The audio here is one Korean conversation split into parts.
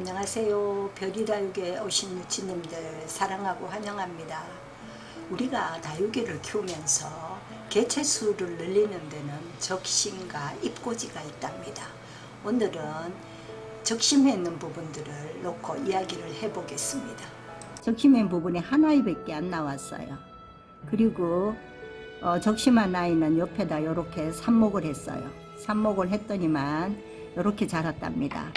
안녕하세요. 별이다육에 오신 유치님들 사랑하고 환영합니다. 우리가 다육이를 키우면서 개체수를 늘리는 데는 적심과 입고지가 있답니다. 오늘은 적심해 있는 부분들을 놓고 이야기를 해보겠습니다. 적심한 부분이 하나밖에 안 나왔어요. 그리고 어, 적심한 아이는 옆에다 이렇게 삽목을 했어요. 삽목을 했더니만 이렇게 자랐답니다.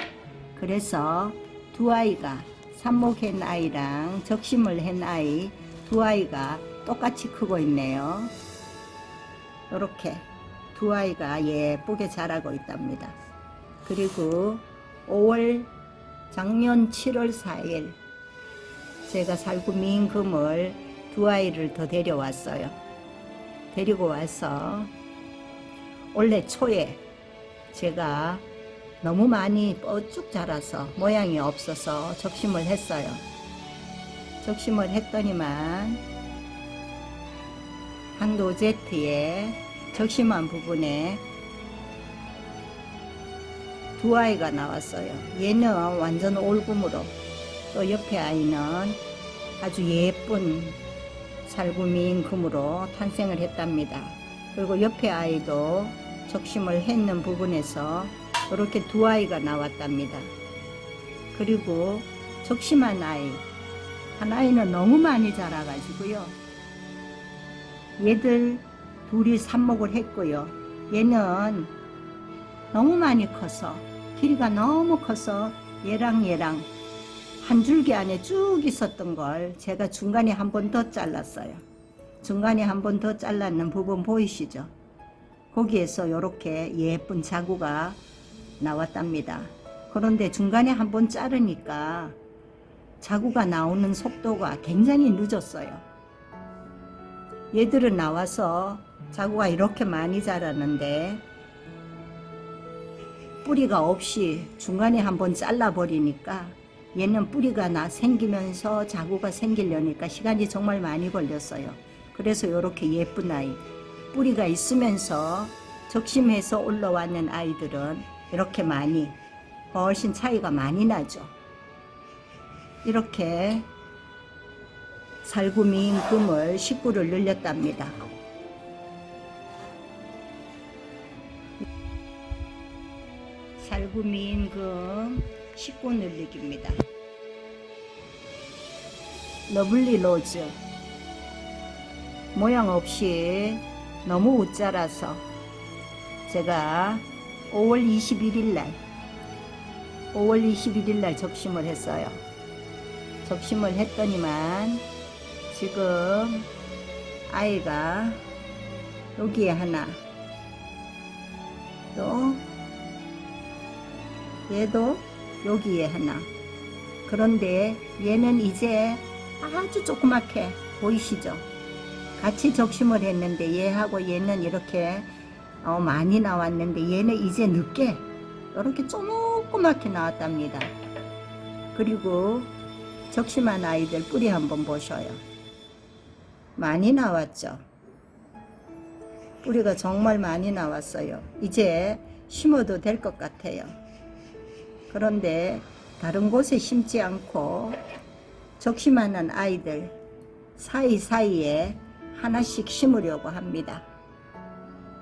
그래서 두 아이가 삽목한 아이랑 적심을 한 아이 두 아이가 똑같이 크고 있네요. 이렇게 두 아이가 예쁘게 자라고 있답니다. 그리고 5월 작년 7월 4일 제가 살구 민금을 두 아이를 더 데려왔어요. 데리고 와서 올해 초에 제가 너무 많이 뻗쭉 자라서 모양이 없어서 적심을 했어요. 적심을 했더니만 한도제트에 적심한 부분에 두 아이가 나왔어요. 얘는 완전 올금으로 또 옆에 아이는 아주 예쁜 살구미인 금으로 탄생을 했답니다. 그리고 옆에 아이도 적심을 했는 부분에서 이렇게 두 아이가 나왔답니다. 그리고 적심한 아이 한 아이는 너무 많이 자라가지고요. 얘들 둘이 삽목을 했고요. 얘는 너무 많이 커서 길이가 너무 커서 얘랑 얘랑 한 줄기 안에 쭉 있었던 걸 제가 중간에 한 번 더 잘랐어요. 중간에 한 번 더 잘랐는 부분 보이시죠? 거기에서 이렇게 예쁜 자구가 나왔답니다. 그런데 중간에 한번 자르니까 자구가 나오는 속도가 굉장히 늦었어요. 얘들은 나와서 자구가 이렇게 많이 자랐는데 뿌리가 없이 중간에 한번 잘라버리니까 얘는 뿌리가 나 생기면서 자구가 생기려니까 시간이 정말 많이 걸렸어요. 그래서 이렇게 예쁜 아이 뿌리가 있으면서 적심해서 올라왔는 아이들은 이렇게 많이 훨씬 차이가 많이 나죠. 이렇게 살구미인 금을 식구를 늘렸답니다. 살구미인 금 식구 늘리기입니다. 러블리 로즈 모양 없이 너무 웃자라서 제가 5월 21일 날 5월 21일 날 적심을 했어요. 적심을 했더니만 지금 아이가 여기에 하나 또 얘도 여기에 하나 그런데 얘는 이제 아주 조그맣게 보이시죠? 같이 적심을 했는데 얘하고 얘는 이렇게 어, 많이 나왔는데 얘는 이제 늦게 이렇게 조그맣게 나왔답니다. 그리고 적심한 아이들 뿌리 한번 보셔요. 많이 나왔죠. 뿌리가 정말 많이 나왔어요. 이제 심어도 될 것 같아요. 그런데 다른 곳에 심지 않고 적심하는 아이들 사이사이에 하나씩 심으려고 합니다.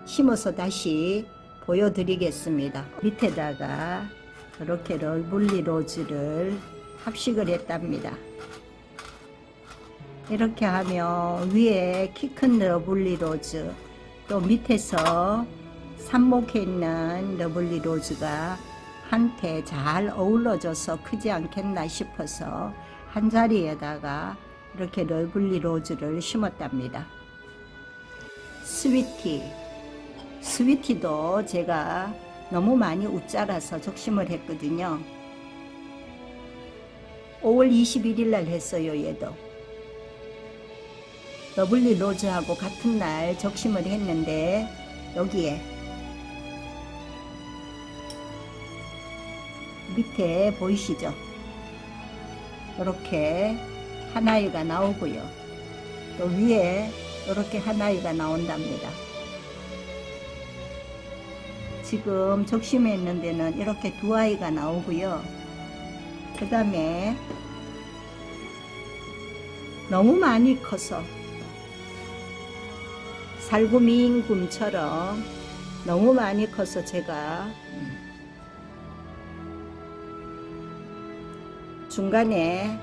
심어서 다시 보여드리겠습니다. 밑에다가 이렇게 러블리 로즈를 합식을 했답니다. 이렇게 하면 위에 키 큰 러블리 로즈 또 밑에서 삽목해 있는 러블리 로즈가 한테 잘 어우러져서 크지 않겠나 싶어서 한 자리에다가 이렇게 러블리 로즈를 심었답니다. 스위티 스위티도 제가 너무 많이 웃자라서 적심을 했거든요. 5월 21일 날 했어요 얘도. 러블리 로즈하고 같은 날 적심을 했는데 여기에 밑에 보이시죠? 이렇게 한 아이가 나오고요. 또 위에 이렇게 한 아이가 나온답니다. 지금 적심에 있는 데는 이렇게 두 아이가 나오고요. 그 다음에 너무 많이 커서 살구미인 굼처럼 너무 많이 커서 제가 중간에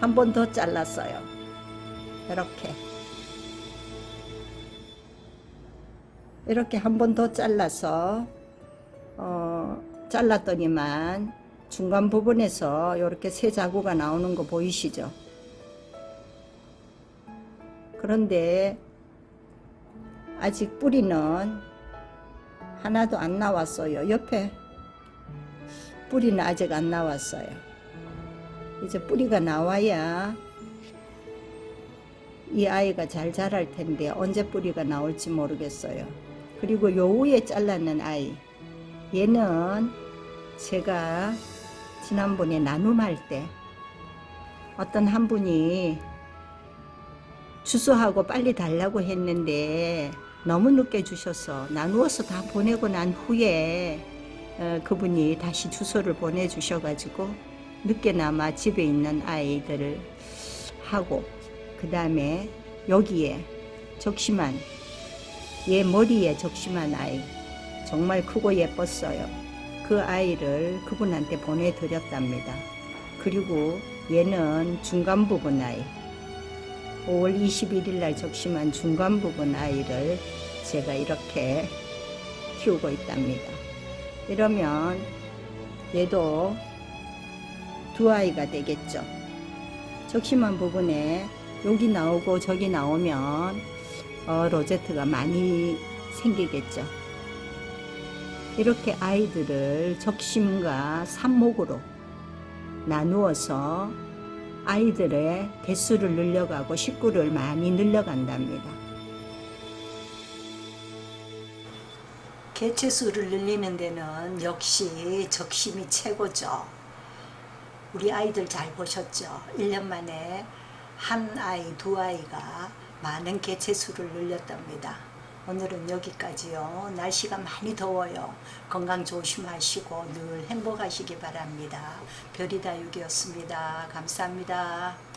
한 번 더 잘랐어요. 이렇게 이렇게 한 번 더 잘라서 어, 잘랐더니만 중간 부분에서 이렇게 새 자구가 나오는 거 보이시죠? 그런데 아직 뿌리는 하나도 안 나왔어요. 옆에 뿌리는 아직 안 나왔어요. 이제 뿌리가 나와야 이 아이가 잘 자랄 텐데 언제 뿌리가 나올지 모르겠어요. 그리고 요 위에 잘랐는 아이. 얘는 제가 지난번에 나눔할 때 어떤 한 분이 주소하고 빨리 달라고 했는데 너무 늦게 주셔서 나누어서 다 보내고 난 후에 어, 그분이 다시 주소를 보내주셔가지고 늦게나마 집에 있는 아이들을 하고 그 다음에 여기에 적심한 얘 머리에 적심한 아이 정말 크고 예뻤어요. 그 아이를 그분한테 보내드렸답니다. 그리고 얘는 중간 부분 아이 5월 21일 날 적심한 중간 부분 아이를 제가 이렇게 키우고 있답니다. 이러면 얘도 두 아이가 되겠죠. 적심한 부분에 여기 나오고 저기 나오면 어, 로제트가 많이 생기겠죠. 이렇게 아이들을 적심과 삽목으로 나누어서 아이들의 개수를 늘려가고 식구를 많이 늘려간답니다. 개체수를 늘리는 데는 역시 적심이 최고죠. 우리 아이들 잘 보셨죠? 1년 만에 한 아이, 두 아이가 많은 개체수를 늘렸답니다. 오늘은 여기까지요. 날씨가 많이 더워요. 건강 조심하시고 늘 행복하시기 바랍니다. 별이다 육이었습니다. 감사합니다.